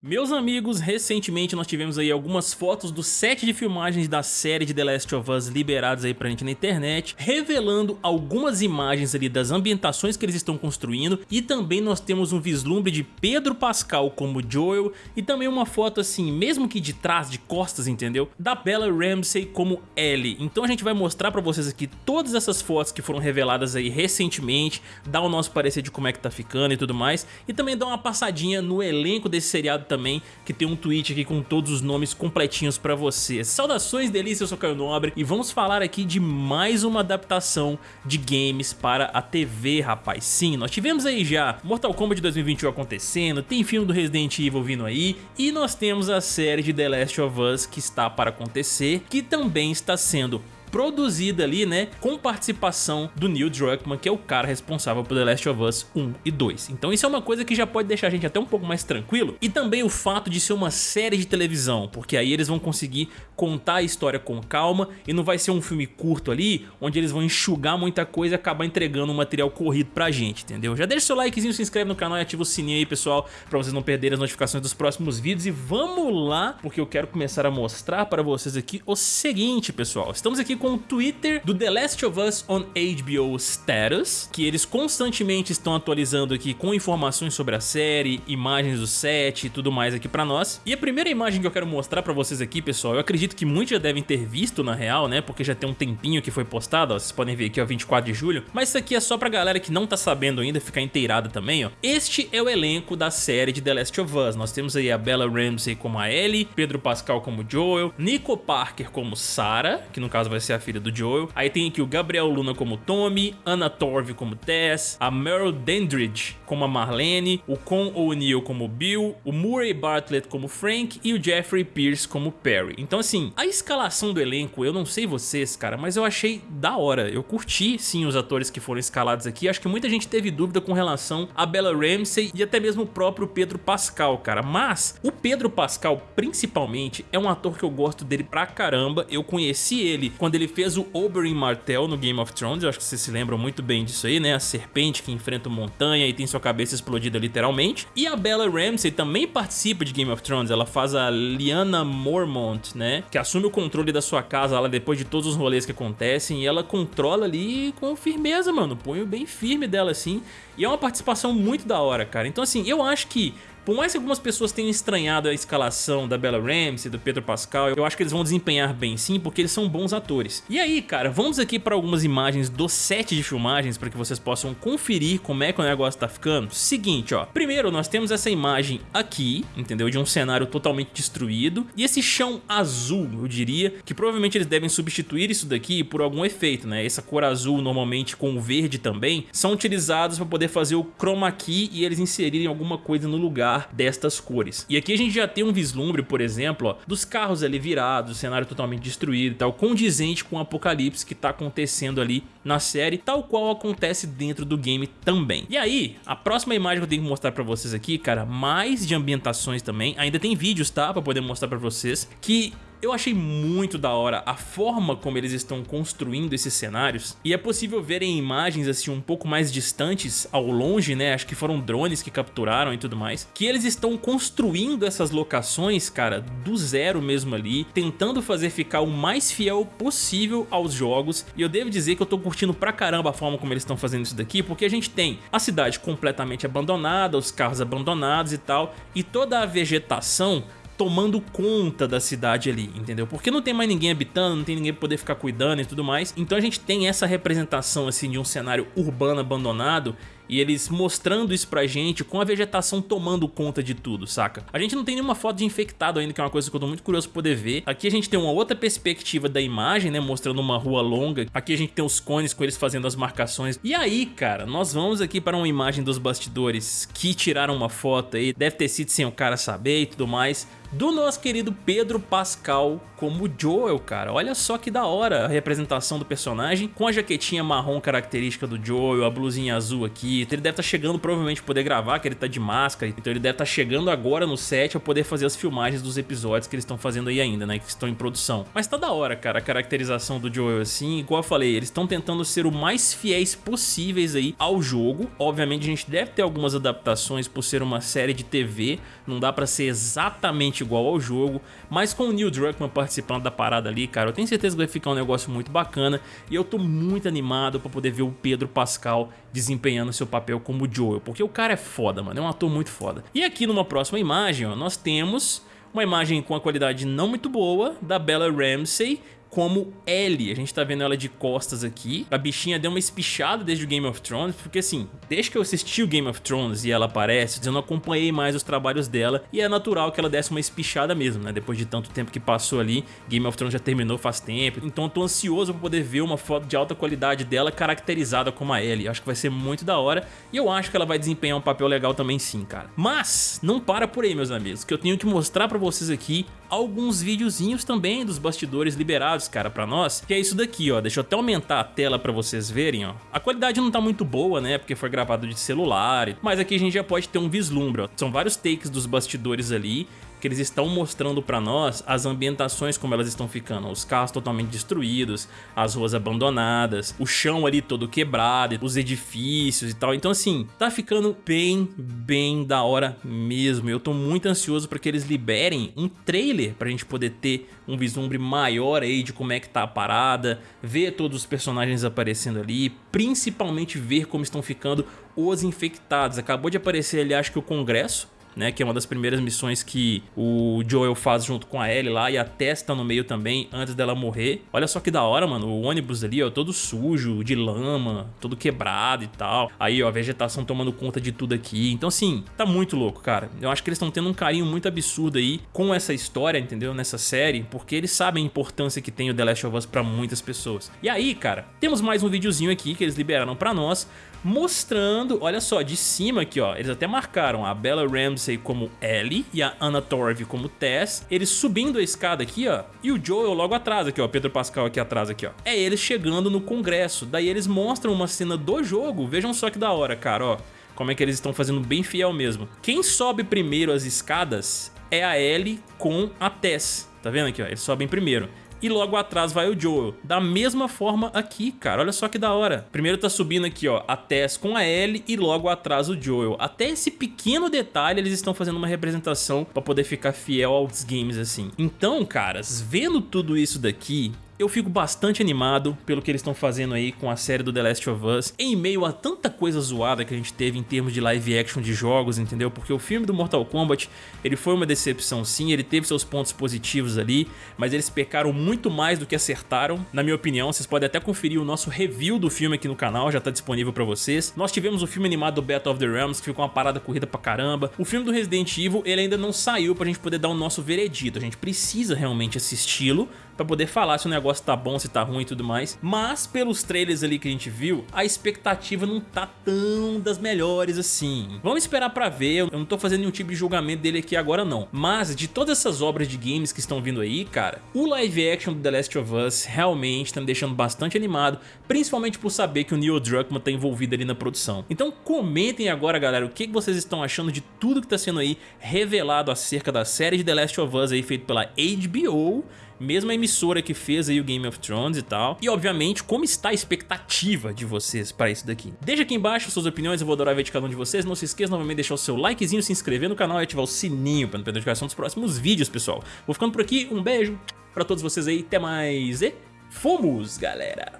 Meus amigos, recentemente nós tivemos aí algumas fotos do set de filmagens da série de The Last of Us liberados aí pra gente na internet, revelando algumas imagens ali das ambientações que eles estão construindo e também nós temos um vislumbre de Pedro Pascal como Joel e também uma foto assim, mesmo que de trás, de costas, entendeu? Da Bella Ramsey como Ellie. Então a gente vai mostrar pra vocês aqui todas essas fotos que foram reveladas aí recentemente, dar o nosso parecer de como é que tá ficando e tudo mais, e também dar uma passadinha no elenco desse seriado também, que tem um tweet aqui com todos os nomes completinhos pra você. Saudações delícia, eu sou Caio Nobre e vamos falar aqui de mais uma adaptação de games para a TV, rapaz. Sim, nós tivemos aí já Mortal Kombat 2021 acontecendo, tem filme do Resident Evil vindo aí e nós temos a série de The Last of Us que está para acontecer, que também está sendo produzida ali, né, com participação do Neil Druckmann, que é o cara responsável por The Last of Us 1 e 2. Então isso é uma coisa que já pode deixar a gente até um pouco mais tranquilo. E também o fato de ser uma série de televisão, porque aí eles vão conseguir contar a história com calma e não vai ser um filme curto ali, onde eles vão enxugar muita coisa e acabar entregando um material corrido pra gente, entendeu? Já deixa seu likezinho, se inscreve no canal e ativa o sininho aí, pessoal, pra vocês não perderem as notificações dos próximos vídeos. E vamos lá, porque eu quero começar a mostrar pra vocês aqui o seguinte, pessoal. Estamos aqui com o Twitter do The Last of Us on HBO Status, que eles constantemente estão atualizando aqui com informações sobre a série, imagens do set e tudo mais aqui pra nós. E a primeira imagem que eu quero mostrar pra vocês aqui, pessoal, eu acredito que muitos já devem ter visto na real, né, porque já tem um tempinho que foi postado, ó, vocês podem ver aqui, ó, 24 de julho, mas isso aqui é só pra galera que não tá sabendo ainda ficar inteirada também, ó. Este é o elenco da série de The Last of Us, nós temos aí a Bella Ramsey como a Ellie, Pedro Pascal como Joel, Nico Parker como Sarah, que no caso vai ser a filha do Joel. Aí tem aqui o Gabriel Luna como Tommy, Anna Torv como Tess, a Meryl Dandridge como a Marlene, o Con O'Neill como Bill, o Murray Bartlett como Frank e o Jeffrey Pierce como Perry. Então assim, a escalação do elenco, eu não sei vocês, cara, mas eu achei da hora. Eu curti sim os atores que foram escalados aqui. Acho que muita gente teve dúvida com relação a Bella Ramsey e até mesmo o próprio Pedro Pascal, cara. Mas o Pedro Pascal, principalmente, é um ator que eu gosto dele pra caramba. Eu conheci ele quando ele fez o Oberyn Martell no Game of Thrones, eu acho que vocês se lembram muito bem disso aí, né? A serpente que enfrenta montanha e tem sua cabeça explodida literalmente. E a Bella Ramsey também participa de Game of Thrones, ela faz a Lyanna Mormont, né? Que assume o controle da sua casa lá depois de todos os rolês que acontecem e ela controla ali com firmeza, mano, põe o bem firme dela assim. E é uma participação muito da hora, cara. Então assim, eu acho que por mais que algumas pessoas tenham estranhado a escalação da Bella Ramsey, do Pedro Pascal, eu acho que eles vão desempenhar bem sim, porque eles são bons atores. E aí, cara, vamos aqui para algumas imagens do set de filmagens para que vocês possam conferir como é que o negócio tá ficando. Seguinte, ó. Primeiro, nós temos essa imagem aqui, entendeu? De um cenário totalmente destruído. E esse chão azul, eu diria, que provavelmente eles devem substituir isso daqui por algum efeito, né? Essa cor azul, normalmente com o verde também, são utilizados para poder fazer o chroma key e eles inserirem alguma coisa no lugar destas cores. E aqui a gente já tem um vislumbre, por exemplo, ó, dos carros ali virados, o cenário totalmente destruído e tal, condizente com o apocalipse que tá acontecendo ali na série, tal qual acontece dentro do game também. E aí, a próxima imagem que eu tenho que mostrar pra vocês aqui, cara, mais de ambientações também, ainda tem vídeos, tá, pra poder mostrar pra vocês, que eu achei muito da hora a forma como eles estão construindo esses cenários e é possível ver em imagens assim um pouco mais distantes ao longe, né, acho que foram drones que capturaram e tudo mais, que eles estão construindo essas locações, cara, do zero mesmo ali, tentando fazer ficar o mais fiel possível aos jogos e eu devo dizer que eu tô curtindo pra caramba a forma como eles estão fazendo isso daqui, porque a gente tem a cidade completamente abandonada, os carros abandonados e tal, e toda a vegetação tomando conta da cidade ali, entendeu? Porque não tem mais ninguém habitando, não tem ninguém pra poder ficar cuidando e tudo mais. Então a gente tem essa representação assim de um cenário urbano abandonado e eles mostrando isso pra gente com a vegetação tomando conta de tudo, saca? A gente não tem nenhuma foto de infectado ainda, que é uma coisa que eu tô muito curioso pra poder ver. Aqui a gente tem uma outra perspectiva da imagem, né, mostrando uma rua longa. Aqui a gente tem os cones com eles fazendo as marcações. E aí, cara, nós vamos aqui para uma imagem dos bastidores que tiraram uma foto aí, deve ter sido sem o cara saber e tudo mais do nosso querido Pedro Pascal como Joel, cara. Olha só que da hora a representação do personagem, com a jaquetinha marrom característica do Joel, a blusinha azul aqui, Então ele deve estar tá chegando provavelmente poder gravar, que ele tá de máscara. Então ele deve estar tá chegando agora no set a poder fazer as filmagens dos episódios que eles estão fazendo aí ainda, né? Que estão em produção. Mas tá da hora, cara, a caracterização do Joel assim. Igual eu falei, eles estão tentando ser o mais fiéis possíveis aí ao jogo. Obviamente a gente deve ter algumas adaptações por ser uma série de TV. Não dá pra ser exatamente igual ao jogo. Mas com o Neil Druckmann participando da parada ali, cara, eu tenho certeza que vai ficar um negócio muito bacana. E eu tô muito animado pra poder ver o Pedro Pascal desempenhando seu papel como Joel. Porque o cara é foda, mano. É um ator muito foda. E aqui numa próxima imagem, ó, nós temos uma imagem com a qualidade não muito boa da Bella Ramsey como Ellie. A gente tá vendo ela de costas aqui. A bichinha deu uma espichada desde o Game of Thrones, porque assim, desde que eu assisti o Game of Thrones e ela aparece, eu não acompanhei mais os trabalhos dela e é natural que ela desse uma espichada mesmo, né? Depois de tanto tempo que passou ali, Game of Thrones já terminou faz tempo, então eu tô ansioso pra poder ver uma foto de alta qualidade dela caracterizada como a Ellie. Acho que vai ser muito da hora e eu acho que ela vai desempenhar um papel legal também sim, cara. Mas, não para por aí, meus amigos, que eu tenho que mostrar pra vocês aqui alguns videozinhos também dos bastidores liberados, cara, pra nós, que é isso daqui, ó. Deixa eu até aumentar a tela pra vocês verem, ó. A qualidade não tá muito boa, né, porque foi gravado de celular, mas aqui a gente já pode ter um vislumbre, ó. São vários takes dos bastidores ali, que eles estão mostrando para nós as ambientações como elas estão ficando, os carros totalmente destruídos, as ruas abandonadas, o chão ali todo quebrado, os edifícios e tal. Então assim, tá ficando bem, bem da hora mesmo. Eu tô muito ansioso para que eles liberem um trailer pra gente poder ter um vislumbre maior aí de como é que tá a parada, ver todos os personagens aparecendo ali, principalmente ver como estão ficando os infectados. Acabou de aparecer ali, acho que o Congresso, né? Que é uma das primeiras missões que o Joel faz junto com a Ellie lá e a Tess tá no meio também antes dela morrer. Olha só que da hora, mano. O ônibus ali, ó, todo sujo, de lama, todo quebrado e tal. Aí, ó, a vegetação tomando conta de tudo aqui. Então, assim, tá muito louco, cara. Eu acho que eles estão tendo um carinho muito absurdo aí com essa história, entendeu? Nessa série, porque eles sabem a importância que tem o The Last of Us pra muitas pessoas. E aí, cara, temos mais um videozinho aqui que eles liberaram pra nós, mostrando, olha só, de cima aqui, ó, eles até marcaram a Bella Ramsey como Ellie e a Anna Torv como Tess, eles subindo a escada aqui, ó, e o Joel logo atrás aqui, ó, Pedro Pascal aqui atrás aqui, ó. É eles chegando no congresso, daí eles mostram uma cena do jogo, vejam só que da hora, cara, ó, como é que eles estão fazendo bem fiel mesmo. Quem sobe primeiro as escadas é a Ellie com a Tess, tá vendo aqui, ó, eles sobem primeiro e logo atrás vai o Joel. Da mesma forma aqui, cara, olha só que da hora. Primeiro tá subindo aqui, ó, a Tess com a Ellie e logo atrás o Joel. Até esse pequeno detalhe eles estão fazendo uma representação pra poder ficar fiel aos games assim. Então, caras, vendo tudo isso daqui, eu fico bastante animado pelo que eles estão fazendo aí com a série do The Last of Us, em meio a tanta coisa zoada que a gente teve em termos de live action de jogos, entendeu? Porque o filme do Mortal Kombat, ele foi uma decepção sim, ele teve seus pontos positivos ali, mas eles pecaram muito mais do que acertaram, na minha opinião. Vocês podem até conferir o nosso review do filme aqui no canal, já tá disponível pra vocês. Nós tivemos o filme animado do Battle of the Realms, que ficou uma parada corrida pra caramba. O filme do Resident Evil, ele ainda não saiu pra gente poder dar o nosso veredito, a gente precisa realmente assisti-lo pra poder falar se o negócio tá bom, se tá ruim e tudo mais. Mas pelos trailers ali que a gente viu, a expectativa não tá tão das melhores assim. Vamos esperar pra ver, eu não tô fazendo nenhum tipo de julgamento dele aqui agora não. Mas de todas essas obras de games que estão vindo aí, cara, o live action do The Last of Us realmente tá me deixando bastante animado, principalmente por saber que o Neil Druckmann tá envolvido ali na produção. Então comentem agora, galera, o que vocês estão achando de tudo que tá sendo aí revelado acerca da série de The Last of Us aí feito pela HBO mesma emissora que fez aí o Game of Thrones e tal. E obviamente, como está a expectativa de vocês para isso daqui? Deixa aqui embaixo suas opiniões, eu vou adorar ver de cada um de vocês. Não se esqueça novamente de deixar o seu likezinho, se inscrever no canal e ativar o sininho para não perder notificação dos próximos vídeos, pessoal. Vou ficando por aqui, um beijo para todos vocês aí, até mais e fomos, galera!